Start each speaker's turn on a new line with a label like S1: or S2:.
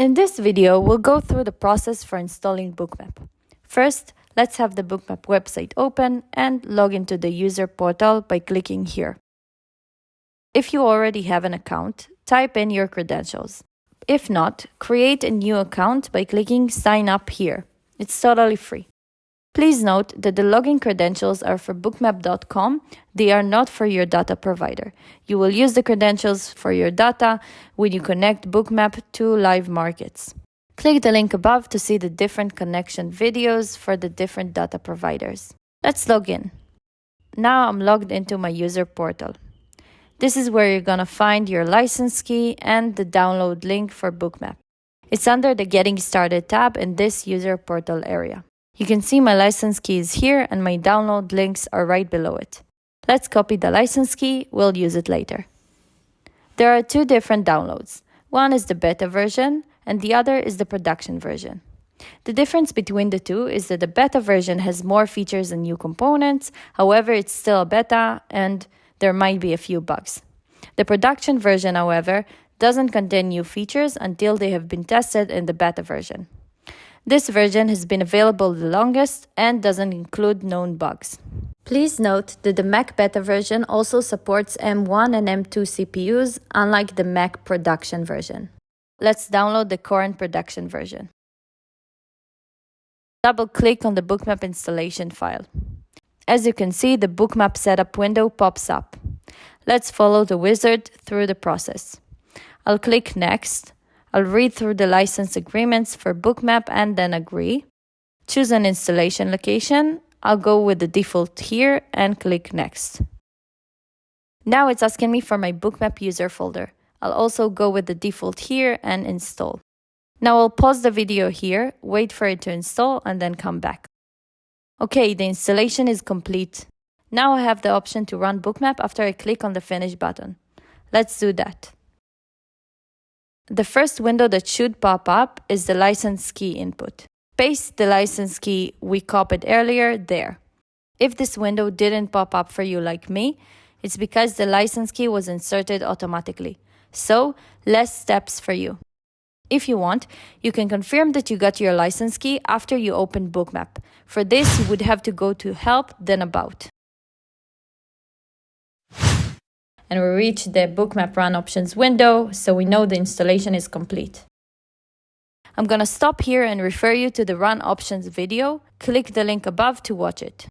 S1: In this video, we'll go through the process for installing Bookmap. First, let's have the Bookmap website open and log into the user portal by clicking here. If you already have an account, type in your credentials. If not, create a new account by clicking Sign Up here. It's totally free. Please note that the login credentials are for bookmap.com, they are not for your data provider. You will use the credentials for your data when you connect Bookmap to live markets. Click the link above to see the different connection videos for the different data providers. Let's log in. Now I'm logged into my user portal. This is where you're gonna find your license key and the download link for Bookmap. It's under the Getting Started tab in this user portal area. You can see my license key is here and my download links are right below it. Let's copy the license key, we'll use it later. There are two different downloads. One is the beta version and the other is the production version. The difference between the two is that the beta version has more features and new components, however, it's still a beta and there might be a few bugs. The production version, however, doesn't contain new features until they have been tested in the beta version. This version has been available the longest and doesn't include known bugs. Please note that the Mac beta version also supports M1 and M2 CPUs, unlike the Mac production version. Let's download the current production version. Double-click on the Bookmap installation file. As you can see, the Bookmap setup window pops up. Let's follow the wizard through the process. I'll click Next, I'll read through the license agreements for Bookmap and then agree. Choose an installation location. I'll go with the default here and click Next. Now it's asking me for my Bookmap user folder. I'll also go with the default here and install. Now I'll pause the video here, wait for it to install and then come back. Okay, the installation is complete. Now I have the option to run Bookmap after I click on the Finish button. Let's do that. The first window that should pop up is the license key input. Paste the license key we copied earlier there. If this window didn't pop up for you like me, it's because the license key was inserted automatically. So, less steps for you. If you want, you can confirm that you got your license key after you open Bookmap. For this, you would have to go to Help, then About. And we reach the bookmap run options window, so we know the installation is complete. I'm gonna stop here and refer you to the run options video. Click the link above to watch it.